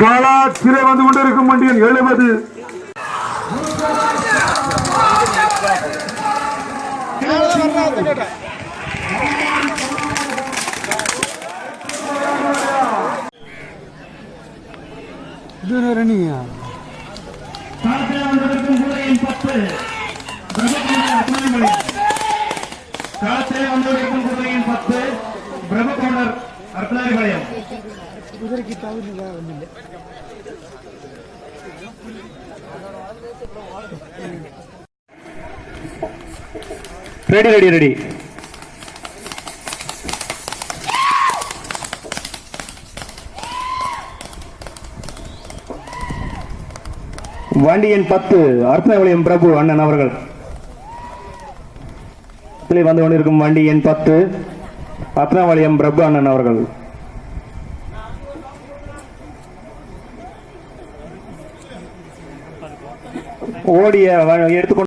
கலாச்சிலை வந்து கொண்டிருக்கும் வண்டியின் எழுபது. Thank you. களத்திலே வந்து கொண்டிருக்கும் வண்டியன் எழுபது களத்தில் வந்திருக்கும் குதிரையின் பத்து. பிரபுகோண்டர் அர்ப்பணிமொழி களத்திலே வந்திருக்கும் குதிரையின் பத்து பிரபுகோண்டர் அர்ப்பணிமொழியம் ரெடி ரெடி ரெடி வண்டியின் பத்து அர்த்தவளியம் பிரபு அண்ணன் அவர்கள். வந்து கொண்டிருக்கும் வண்டி எண் பத்து அர்த்தவளியம் பிரபு அண்ணன் அவர்கள். ஓடிய எடுத்துக்கொண்டு